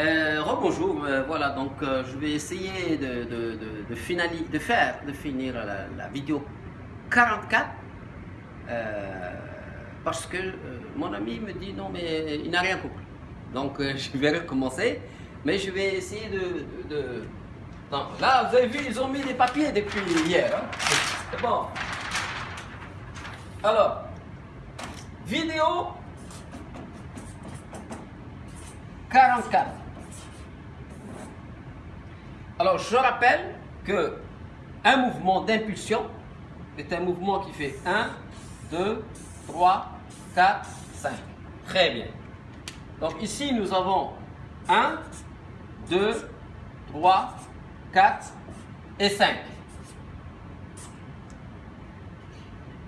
Euh, Rebonjour, euh, voilà, donc euh, je vais essayer de, de, faire, de finir la, vidéo 44 euh, parce que mon ami me dit non mais il n'a rien compris. Donc je vais recommencer, mais je vais essayer de... là vous avez vu, ils ont mis des papiers depuis hier. hein. C'est bon. Alors, vidéo 44. Alors, je rappelle que un mouvement d'impulsion est un mouvement qui fait 1, 2, 3, 4, 5. Très bien. Donc ici, nous avons 1, 2, 3, 4 et 5.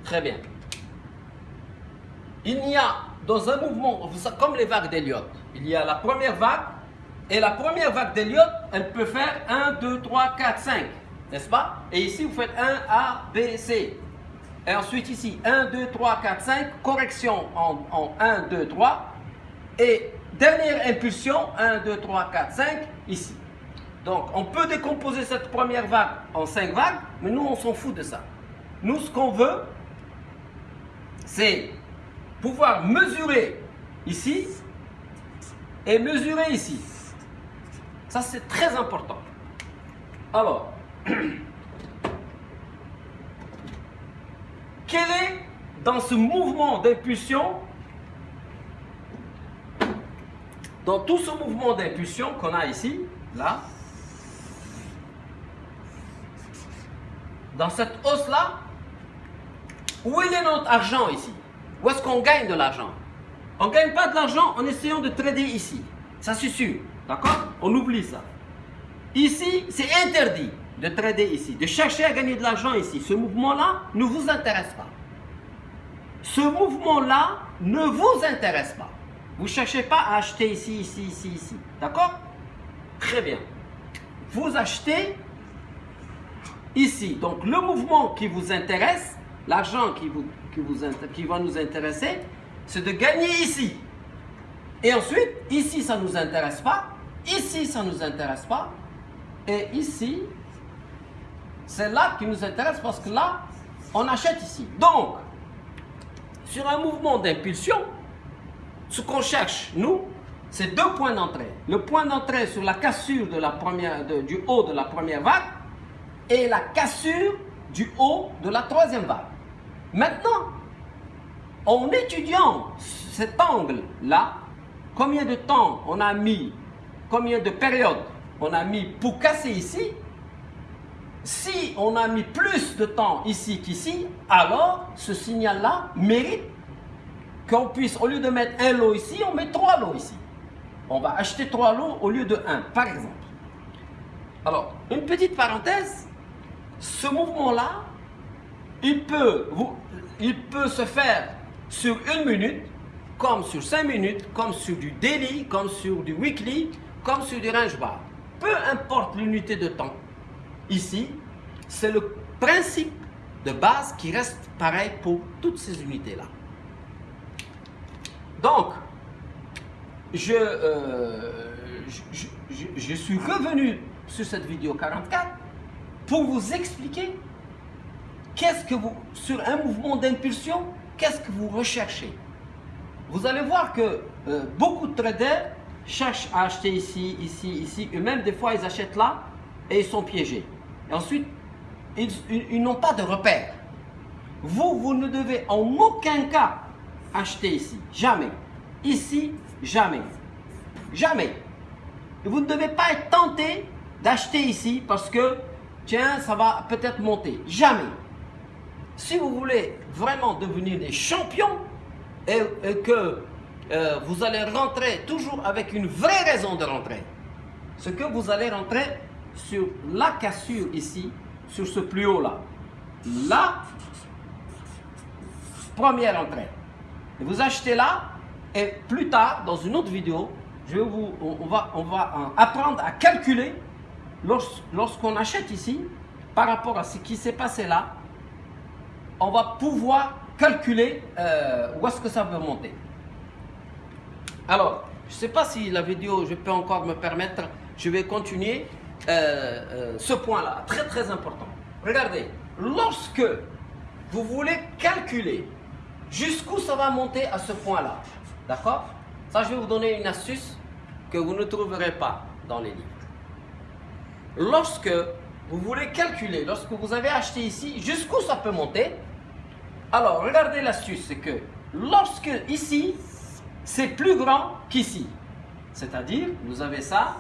Très bien. Il y a dans un mouvement, comme les vagues d'Eliott, il y a la première vague, et la première vague d'Eliott, elle peut faire 1, 2, 3, 4, 5, n'est-ce pas? Et ici, vous faites 1, A, B, C. Et ensuite ici, 1, 2, 3, 4, 5, correction en, en 1, 2, 3. Et dernière impulsion, 1, 2, 3, 4, 5, ici. Donc, on peut décomposer cette première vague en 5 vagues, mais nous, on s'en fout de ça. Nous, ce qu'on veut, c'est pouvoir mesurer ici et mesurer ici. Ça, c'est très important. Alors, quel est dans ce mouvement d'impulsion, dans tout ce mouvement d'impulsion qu'on a ici, là, dans cette hausse-là, où est notre argent ici? Où est-ce qu'on gagne de l'argent? On ne gagne pas de l'argent en essayant de trader ici. Ça c'est sûr. D'accord? On oublie ça. Ici, c'est interdit de trader ici, de chercher à gagner de l'argent ici. Ce mouvement-là ne vous intéresse pas. Ce mouvement-là ne vous intéresse pas. Vous ne cherchez pas à acheter ici, ici, ici, ici. D'accord? Très bien. Vous achetez ici. Donc le mouvement qui vous intéresse, l'argent qui, vous, qui, vous, qui va nous intéresser, c'est de gagner ici. Et ensuite, ici, ça ne nous intéresse pas. Ici, ça ne nous intéresse pas. Et ici, c'est là qui nous intéresse parce que là, on achète ici. Donc, sur un mouvement d'impulsion, ce qu'on cherche, nous, c'est deux points d'entrée. Le point d'entrée sur la cassure de la première, du haut de la première vague et la cassure du haut de la troisième vague. Maintenant, en étudiant cet angle-là, combien de temps on a mis, combien de périodes on a mis pour casser ici, si on a mis plus de temps ici qu'ici, alors ce signal-là mérite qu'on puisse, au lieu de mettre un lot ici, on met trois lots ici. On va acheter trois lots au lieu de un, par exemple. Alors, une petite parenthèse, ce mouvement-là, il peut, il peut se faire sur une minute, comme sur cinq minutes, comme sur du daily, comme sur du weekly, comme sur du range bar. Peu importe l'unité de temps. Ici, c'est le principe de base qui reste pareil pour toutes ces unités-là. Donc, je, euh, je- je suis revenu sur cette vidéo 44 pour vous expliquer qu'est-ce que vous, sur un mouvement d'impulsion, qu'est-ce que vous recherchez. Vous allez voir que euh, beaucoup de traders cherchent à acheter ici, ici, ici, et même des fois ils achètent là et ils sont piégés. Et ensuite, ils, ils- n'ont pas de repère. Vous, vous ne devez en aucun cas acheter ici. Jamais. Ici, jamais. Jamais. Vous ne devez pas être tenté d'acheter ici parce que, tiens, ça va peut-être monter. Jamais. Si vous voulez vraiment devenir des champions et, que euh, vous allez rentrer toujours avec une vraie raison de rentrer, ce que vous allez rentrer sur la cassure ici, sur ce plus haut là. Là, première entrée. Vous achetez là, et plus tard, dans une autre vidéo, je vous, on, va, on va euh, apprendre à calculer lors- lorsqu'on achète ici, par rapport à ce qui s'est passé là, on va pouvoir calculer euh, où est-ce que ça veut monter. Alors, Je ne sais pas si la vidéo, je peux encore me permettre, je vais continuer euh, euh, ce point-là, très très important. Regardez, lorsque vous voulez calculer jusqu'où ça va monter à ce point-là, d'accord? Ça, je vais vous donner une astuce que vous ne trouverez pas dans les livres. Lorsque vous voulez calculer, lorsque vous avez acheté ici, jusqu'où ça peut monter, alors regardez l'astuce, c'est que lorsque ici, c'est plus grand qu'ici, c'est-à-dire, vous avez ça,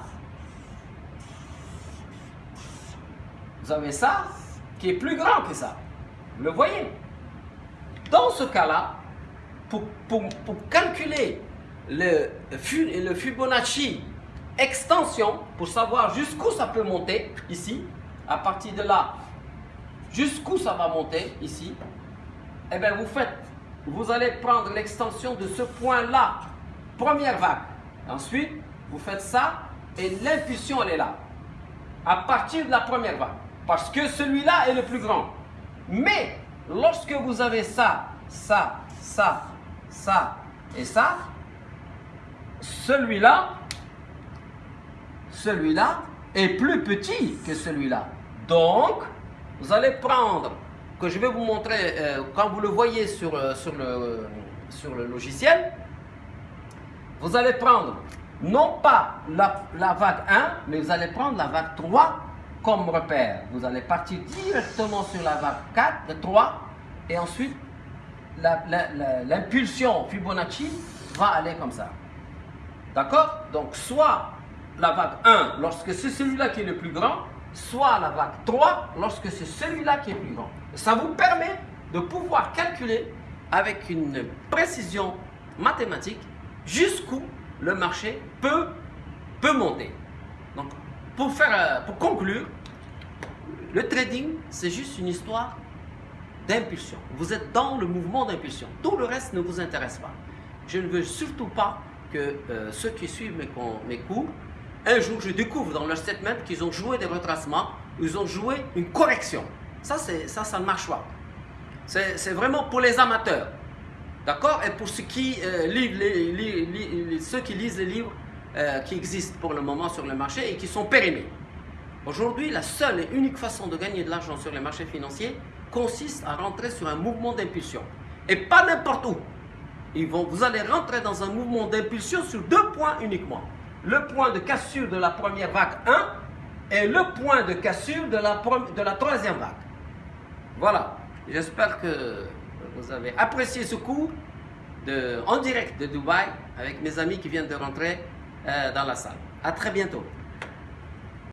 vous avez ça qui est plus grand que ça. Vous le voyez? Dans ce cas-là, pour, pour, calculer le, le Fibonacci extension, pour savoir jusqu'où ça peut monter, ici, à partir de là, jusqu'où ça va monter, ici, eh bien vous faites, vous allez prendre l'extension de ce point-là, première vague. Ensuite, vous faites ça et l'impulsion, elle est là. À partir de la première vague. Parce que celui-là est le plus grand. Mais lorsque vous avez ça, ça, ça, ça et ça, celui-là, celui-là est plus petit que celui-là. Donc, vous allez prendre, que je vais vous montrer euh, quand vous le voyez sur, euh, sur, le, sur le logiciel, vous allez prendre non pas la, la vague 1, mais vous allez prendre la vague 3 comme repère. Vous allez partir directement sur la vague 4, de 3, et ensuite l'impulsion Fibonacci va aller comme ça. D'accord? Donc, soit la vague 1 lorsque c'est celui-là qui est le plus grand, soit la vague 3 lorsque c'est celui-là qui est plus grand. Ça vous permet de pouvoir calculer avec une précision mathématique jusqu'où le marché peut, monter. Donc, euh, pour conclure, le trading, c'est juste une histoire d'impulsion. Vous êtes dans le mouvement d'impulsion. Tout le reste ne vous intéresse pas. Je ne veux surtout pas que euh, ceux qui suivent mes, mes cours, un jour je découvre dans leur statement qu'ils ont joué des retracements, ils ont joué une correction. Ça, ça, ça ne marche pas. C'est vraiment pour les amateurs. D'accord? Et pour ceux qui, euh, lisent les livres euh, qui existent pour le moment sur le marché et qui sont périmés. Aujourd'hui, la seule et unique façon de gagner de l'argent sur les marchés financiers consiste à rentrer sur un mouvement d'impulsion. Et pas n'importe où. Vous allez rentrer dans un mouvement d'impulsion sur deux points uniquement. Le point de cassure de la première vague 1 et le point de cassure de la, troisième vague. Voilà. J'espère que vous avez apprécié ce cours de, en direct de Dubaï avec mes amis qui viennent de rentrer euh, dans la salle. À très bientôt.